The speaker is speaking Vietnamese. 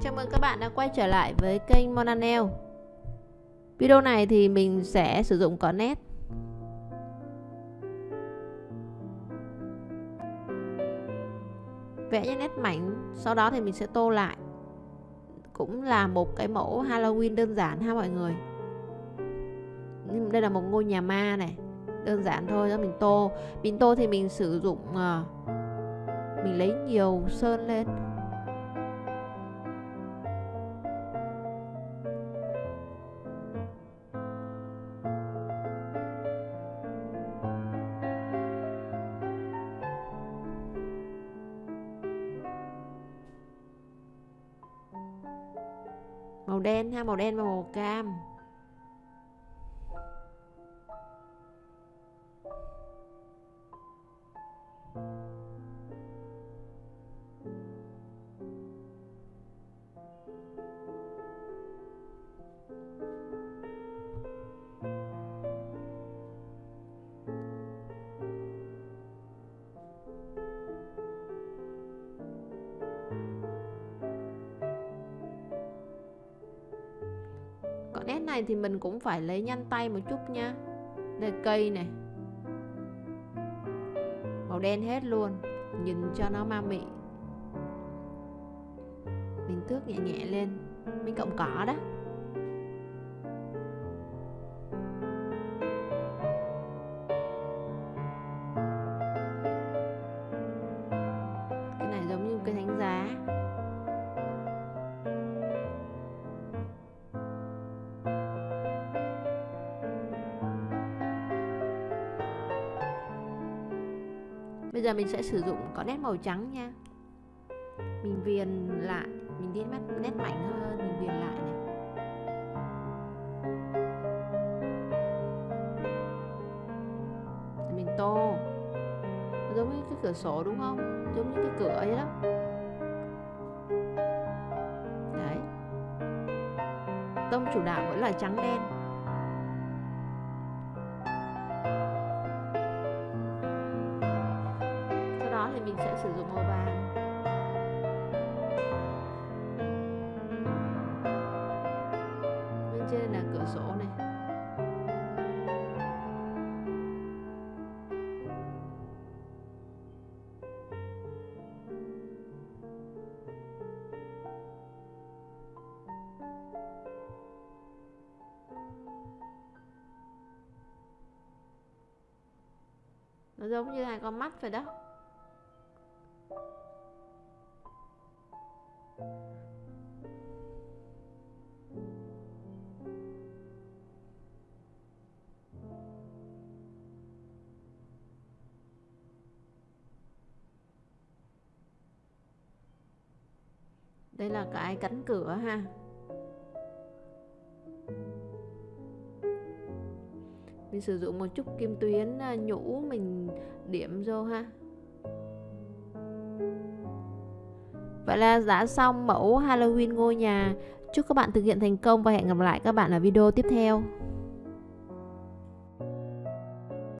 Chào mừng các bạn đã quay trở lại với kênh Monanel Video này thì mình sẽ sử dụng có nét. Vẽ những nét mảnh, Sau đó thì mình sẽ tô lại. Cũng là một cái mẫu Halloween đơn giản ha mọi người. Đây là một ngôi nhà ma này, Đơn giản thôi đó mình tô. Mình tô thì mình sử dụng ờ, Mình lấy nhiều sơn lên. Màu đen ha màu đen và màu cam. Nét này thì mình cũng phải lấy nhanh tay một chút nha đây, cây này. Màu đen hết luôn. Nhìn cho nó ma mị. Mình tước nhẹ nhẹ lên. Mình cộng cỏ đó. Cái này giống như cây thánh giá. Bây giờ mình sẽ sử dụng có nét màu trắng nha. Mình viền lại Mình đi nét, nét mạnh hơn Mình viền lại này. Mình tô. Giống như cái cửa sổ đúng không? Giống như cái cửa ấy đó. Đấy. Tông chủ đạo vẫn là trắng đen. Mình sẽ sử dụng màu vàng. Bên trên là cửa sổ này. Nó giống như hai con mắt vậy đó. Đây là cái cánh cửa ha mình sử dụng một chút kim tuyến à, nhũ mình điểm vô ha Vậy là đã xong mẫu Halloween ngôi nhà. Chúc các bạn thực hiện thành công và hẹn gặp lại các bạn ở video tiếp theo.